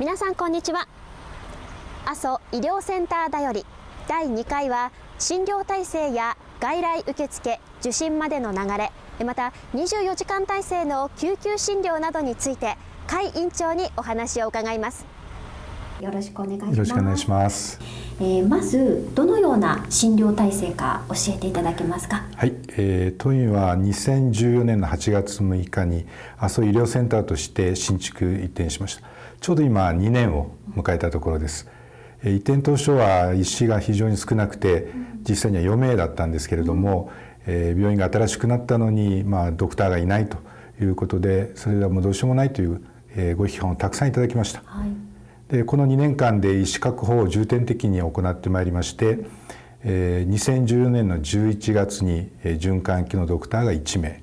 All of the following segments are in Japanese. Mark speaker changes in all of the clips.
Speaker 1: 皆さんこんにちは。阿蘇医療センターだより。第2回は診療体制や外来受付受診までの流れまた24時間体制の救急診療などについて甲斐院長にお話を伺います。よろしくお願いします。
Speaker 2: よろしくお願いします。
Speaker 1: えー、まずどのような診療体制か教えていただけますか？
Speaker 2: はい、えー、当院は2014年の8月6日に阿蘇医療センターとして新築移転しましたちょうど今2年を迎えたところです、移転当初は医師が非常に少なくて実際には4名だったんですけれども、え病院が新しくなったのに、まあ、ドクターがいないということでそれではもうどうしようもないという、えご批判をたくさんいただきました、はい、でこの2年間で医師確保を重点的に行ってまいりまして、え2014年の11月に循環器のドクターが1名、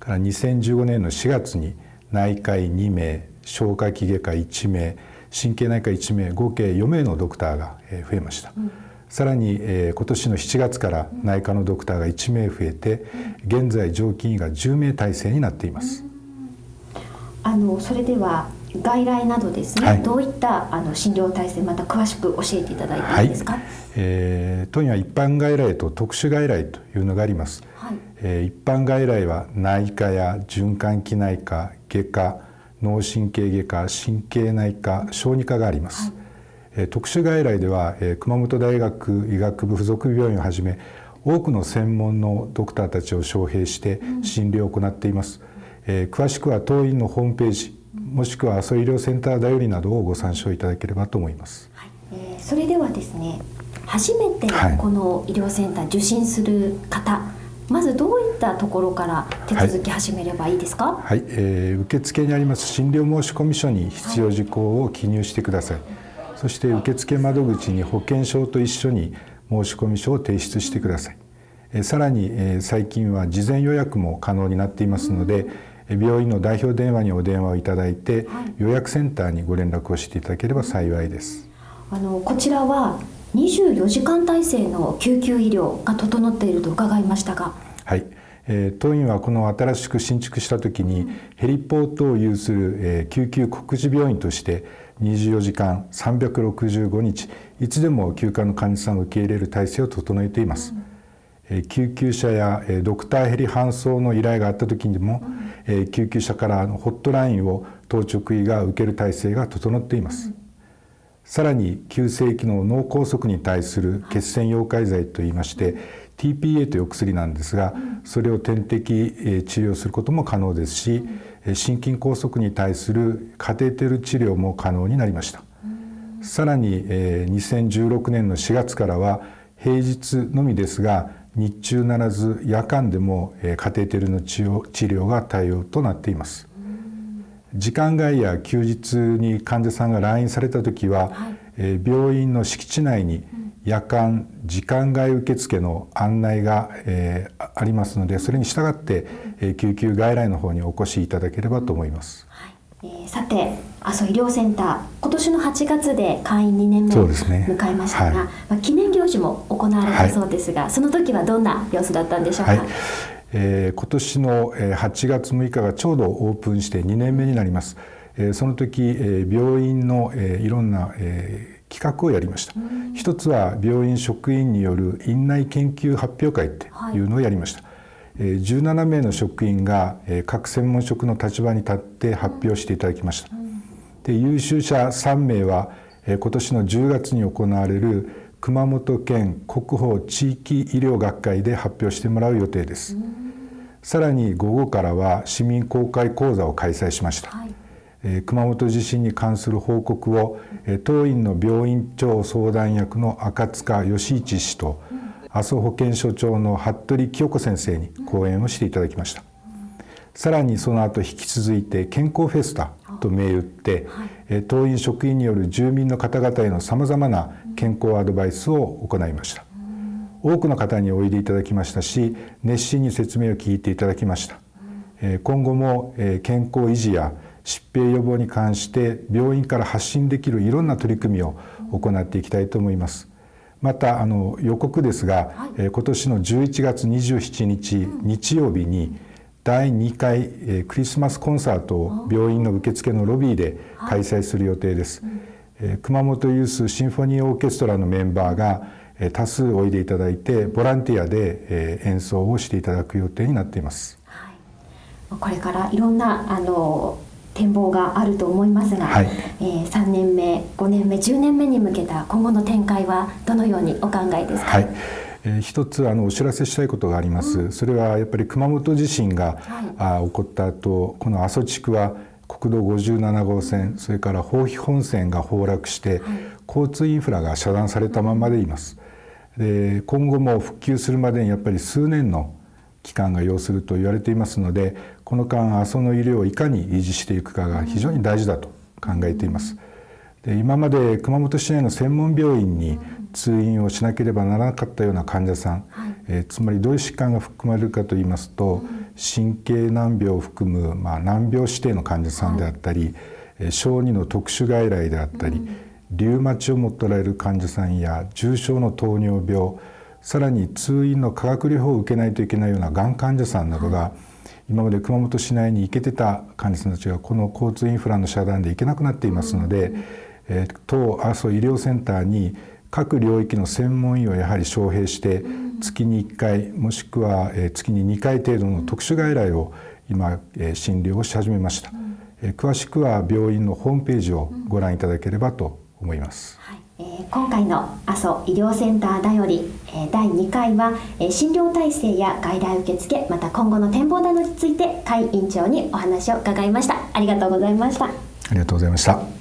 Speaker 2: から2015年の4月に内科医2名消化器外科1名神経内科1名合計4名のドクターが増えました、うん、さらに、えー、今年の7月から内科のドクターが1名増えて、現在常勤医が10名体制になっています、
Speaker 1: あのそれでは外来などですね、はい、どういったあの診療体制また詳しく教えていただいていいですか、はい、
Speaker 2: えー、当院は一般外来と特殊外来というのがあります、はい、えー、一般外来は内科や循環器内科外科脳神経外科神経内科小児科があります、はい、特殊外来では熊本大学医学部附属病院をはじめ多くの専門のドクターたちを招聘して診療を行っています、うん、えー、詳しくは当院のホームページもしくは阿蘇医療センターだよりなどをご参照いただければと思います、はい、
Speaker 1: えー、それではですね初めてこの医療センター受診する方、はいまずどういったところから手続き始めればいいですか？
Speaker 2: はい、はい、えー、受付にあります診療申込書に必要事項を記入してください。はい、そして受付窓口に保険証と一緒に申込書を提出してください。えー、さらに、えー、最近は事前予約も可能になっていますので、うん、病院の代表電話にお電話をいただいて、はい、予約センターにご連絡をしていただければ幸いです。
Speaker 1: あのこちらは24時間体制の救急医療が整っていると伺いましたが。
Speaker 2: はい、えー、当院はこの新しく新築した時にヘリポートを有する、えー、救急告示病院として24時間365日いつでも休暇の患者さんを受け入れる体制を整えています。えー、救急車や、えー、ドクターヘリ搬送の依頼があった時にも、えー、救急車からのホットラインを当直医が受ける体制が整っています。さらに急性期の脳梗塞に対する血栓溶解剤といいまして TPA という薬なんですがそれを点滴治療することも可能ですし心筋梗塞に対するカテーテル治療も可能になりました。さらに2016年の4月からは平日のみですが日中ならず夜間でもカテーテルの治療が対応となっています。時間外や休日に患者さんが来院された時は、はい、病院の敷地内に夜間時間外受付の案内が、えー、ありますのでそれに従って、えー、救急外来の方にお越しいただければと思います。
Speaker 1: はい。えー、さて阿蘇医療センター今年の8月で会員2年目を迎えましたが、ねはい、まあ、記念行事も行われたそうですが、はい、その時はどんな様子だったんでしょうか？はい
Speaker 2: えー、今年の8月6日がちょうどオープンして2年目になります。えー、その時、えー、病院の、えー、いろんな、えー、企画をやりました。一つは病院職員による院内研究発表会っていうのをやりました。はい、17名の職員が各専門職の立場に立って発表していただきました。で優秀者3名は今年の10月に行われる熊本県国宝地域医療学会で発表してもらう予定です。さらに午後からは市民公開講座を開催しました、はい、え熊本地震に関する報告を、え当院の病院長相談役の赤塚義一氏と、阿蘇保健所長の服部清子先生に講演をしていただきました、さらにその後引き続いて健康フェスタと銘打って、はい、当院職員による住民の方々へのさまざまな健康アドバイスを行いました。多くの方においでいただきましたし熱心に説明を聞いていただきました。今後も健康維持や疾病予防に関して病院から発信できるいろんな取り組みを行っていきたいと思います。またあの予告ですが、はい、今年の11月27日日曜日に第2回、えクリスマスコンサートを病院の受付のロビーで開催する予定です、え熊本ユースシンフォニーオーケストラのメンバーが多数おいでいただいてボランティアで演奏をしていただく予定になっています、はい、
Speaker 1: これからいろんなあの展望があると思いますが、はい、えー、3年目5年目10年目に向けた今後の展開はどのようにお考えですか、はい
Speaker 2: えー、一つあのお知らせしたいことがあります、うん、それはやっぱり熊本地震が、はい、あ起こった後この阿蘇地区は国道57号線それから豊肥本線が崩落して、はい、交通インフラが遮断されたままでいます。で今後も復旧するまでにやっぱり数年の期間が要すると言われていますのでこの間阿蘇の医療をいかに維持していくかが非常に大事だと考えています。で今まで熊本市内の専門病院に通院をしなければならなかったような患者さん、はい、えー、つまりどういう疾患が含まれるかといいますと、神経難病を含む、まあ、難病指定の患者さんであったり、はい、小児の特殊外来であったり、リウマチを持っておられる患者さんや重症の糖尿病さらに通院の化学療法を受けないといけないようながん患者さんなどが、はい、今まで熊本市内に行けてた患者さんたちがこの交通インフラの遮断で行けなくなっていますので、うん、えー、当阿蘇医療センターに各領域の専門医をやはり招聘して月に1回もしくは月に2回程度の特殊外来を今診療をし始めました、詳しくは病院のホームページをご覧いただければと思います、はい。
Speaker 1: えー、今回の阿蘇医療センターだより、えー、第2回は、えー、診療体制や外来受付また今後の展望などについて甲斐院長にお話を伺いました。ありがとうございました。あ
Speaker 2: りがとうございました